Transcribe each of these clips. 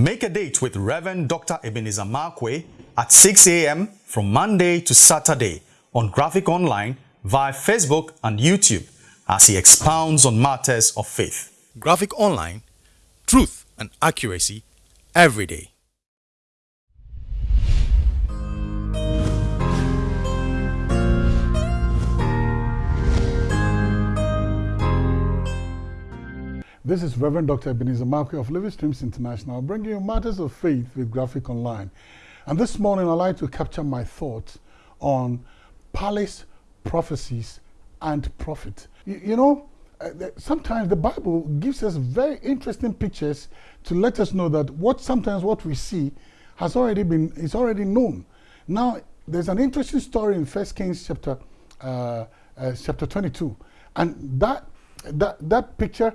Make a date with Reverend Dr. Ebenezer Markwei at 6 a.m. from Monday to Saturday on Graphic Online via Facebook and YouTube as he expounds on matters of faith. Graphic Online, truth and accuracy every day. This is Reverend Dr. Ebenezer Markwei of Living Streams International, bringing you matters of faith with Graphic Online. And this morning, I'd like to capture my thoughts on palace prophecies and prophet. You, you know, uh, sometimes the Bible gives us very interesting pictures to let us know that what sometimes what we see has already been is already known. Now, there's an interesting story in First Kings chapter uh, uh, chapter 22, and that that that picture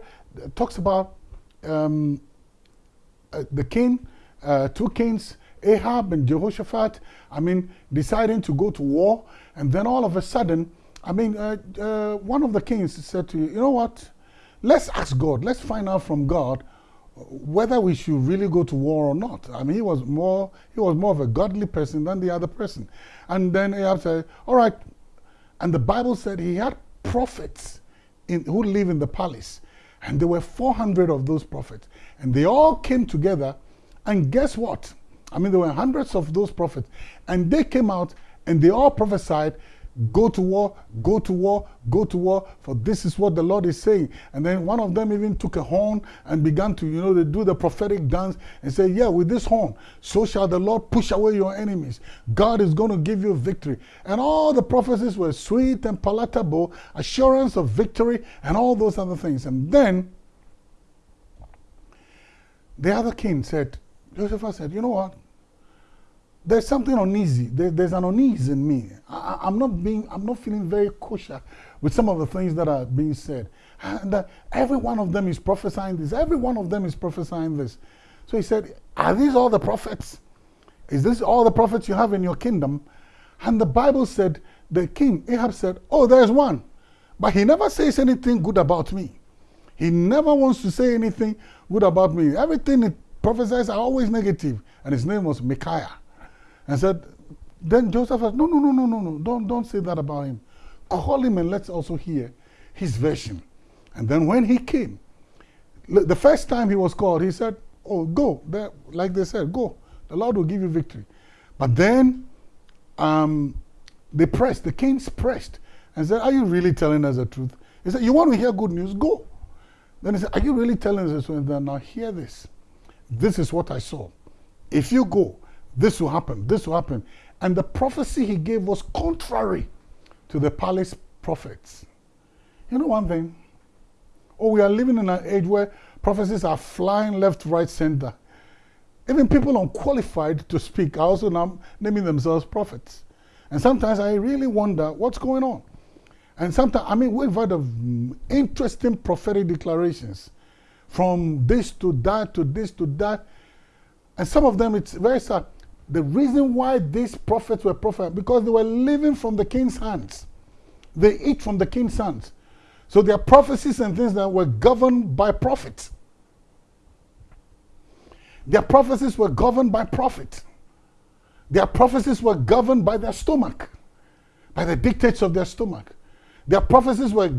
talks about um, uh, the king, uh, two kings, Ahab and Jehoshaphat, I mean, deciding to go to war. And then all of a sudden, I mean, uh, uh, one of the kings said to you, you know what? Let's ask God. Let's find out from God whether we should really go to war or not. I mean, he was more he was more of a godly person than the other person. And then Ahab said, all right. And the Bible said he had prophets in, who live in the palace. And there were 400 of those prophets. And they all came together. And guess what? I mean, there were hundreds of those prophets. And they came out and they all prophesied Go to war, go to war, go to war, for this is what the Lord is saying. And then one of them even took a horn and began to, you know, they do the prophetic dance and say, yeah, with this horn, so shall the Lord push away your enemies. God is going to give you victory. And all the prophecies were sweet and palatable, assurance of victory and all those other things. And then the other king said, Joseph said, you know what? There's something uneasy. There, there's an unease in me. I, am not being, I'm not feeling very kosher with some of the things that are being said. And uh, every one of them is prophesying this. Every one of them is prophesying this. So he said, are these all the prophets? Is this all the prophets you have in your kingdom? And the Bible said, the king, Ahab said, oh, there's one. But he never says anything good about me. He never wants to say anything good about me. Everything he prophesies are always negative. And his name was Micaiah and said, then Joseph said, no, no, no, no, no, no, don't, don't say that about him. Call him and let's also hear his version. And then when he came, the first time he was called, he said, oh, go. There, like they said, go. The Lord will give you victory. But then um, they pressed, the kings pressed and said, are you really telling us the truth? He said, you want to hear good news? Go. Then he said, are you really telling us the? Now hear this. This is what I saw. If you go, this will happen, this will happen. And the prophecy he gave was contrary to the palace prophets. You know one thing? Oh, we are living in an age where prophecies are flying left, right, center. Even people unqualified to speak are also now naming themselves prophets. And sometimes I really wonder what's going on. And sometimes, I mean, we've heard of interesting prophetic declarations from this to that to this to that. And some of them, it's very sad. The reason why these profits were profits, because they were living from the king's hands. They eat from the king's hands. So their prophecies and things that were governed by prophets. Their prophecies were governed by prophets. Their prophecies were governed by their stomach, by the dictates of their stomach. Their prophecies were,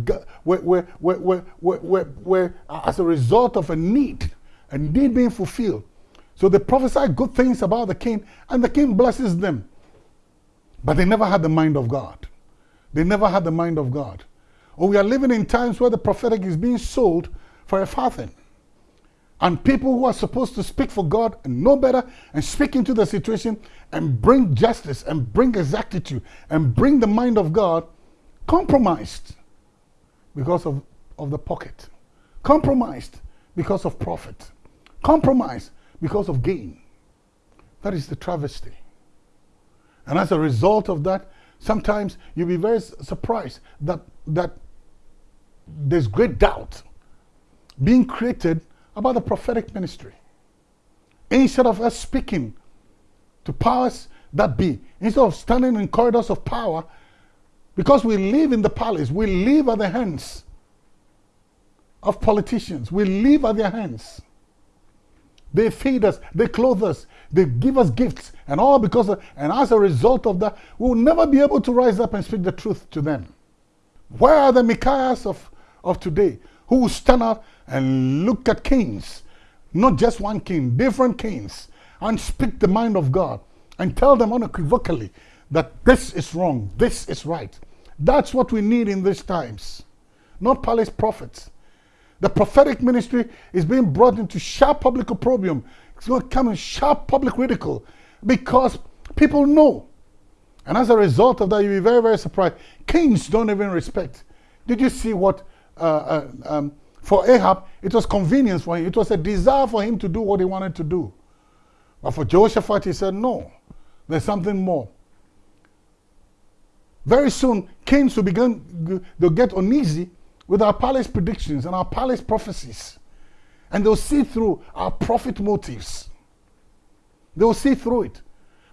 were, were, were, were, were, were, were uh, as a result of a need, a need being fulfilled. So they prophesy good things about the king, and the king blesses them. But they never had the mind of God. They never had the mind of God. Or we are living in times where the prophetic is being sold for a farthing. And people who are supposed to speak for God and know better and speak into the situation and bring justice and bring exactitude and bring the mind of God compromised because of, of the pocket, compromised because of profit, compromised because of gain. That is the travesty. And as a result of that, sometimes you'll be very surprised that, that there's great doubt being created about the prophetic ministry. Instead of us speaking to powers that be, instead of standing in corridors of power, because we live in the palace, we live at the hands of politicians, we live at their hands. They feed us, they clothe us, they give us gifts, and all because of, and as a result of that, we will never be able to rise up and speak the truth to them. Where are the Micaiahs of, of today who will stand up and look at kings, not just one king, different kings, and speak the mind of God and tell them unequivocally that this is wrong, this is right. That's what we need in these times, not palace prophets. The prophetic ministry is being brought into sharp public opprobrium. It's going to come in sharp public ridicule because people know. And as a result of that, you'll be very, very surprised. Kings don't even respect. Did you see what, uh, uh, um, for Ahab, it was convenience for him. It was a desire for him to do what he wanted to do. But for Jehoshaphat, he said, no, there's something more. Very soon, kings will begin, they'll get uneasy with our palace predictions and our palace prophecies. And they'll see through our profit motives. They'll see through it.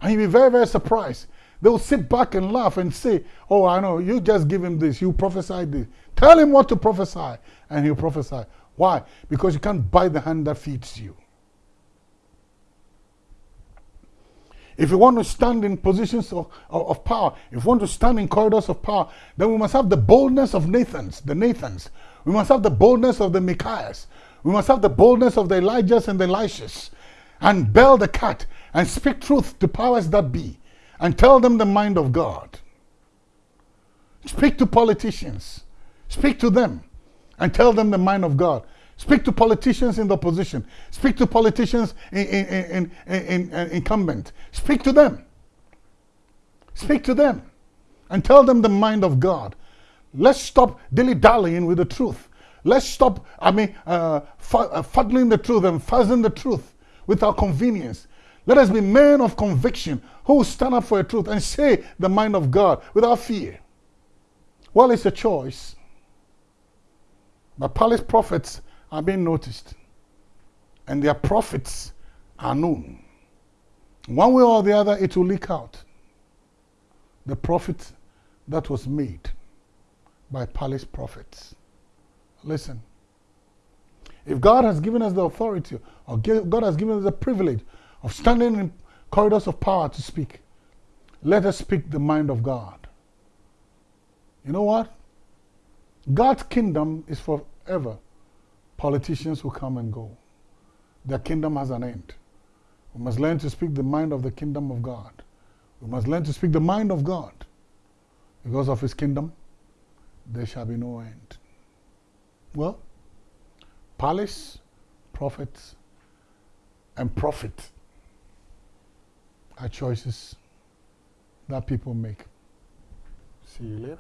And you'll be very, very surprised. They'll sit back and laugh and say, Oh, I know, you just give him this, you prophesy this. Tell him what to prophesy, and he'll prophesy. Why? Because you can't buy the hand that feeds you. If you want to stand in positions of, of, of, power, if you want to stand in corridors of power, then we must have the boldness of Nathans, the Nathans. We must have the boldness of the Micaiahs. We must have the boldness of the Elijahs and the Elishas. And bell the cat and speak truth to powers that be. And tell them the mind of God. Speak to politicians. Speak to them and tell them the mind of God. Speak to politicians in the opposition. Speak to politicians in, in, in, in, incumbent. Speak to them. Speak to them and tell them the mind of God. Let's stop dilly-dallying with the truth. Let's stop, I mean, uh, uh, fuddling the truth and fuzzing the truth with our convenience. Let us be men of conviction who stand up for the truth and say the mind of God without fear. Well, it's a choice. But palace prophets are being noticed and their profits are known. One way or the other, it will leak out. The profit that was made by palace prophets. Listen, if God has given us the authority, or God has given us the privilege of standing in corridors of power to speak, let us speak the mind of God. You know what? God's kingdom is forever. Politicians will come and go. Their kingdom has an end. We must learn to speak the mind of the kingdom of God. We must learn to speak the mind of God. Because of his kingdom, there shall be no end. Well, palace, prophets, and profit are choices that people make. See you later.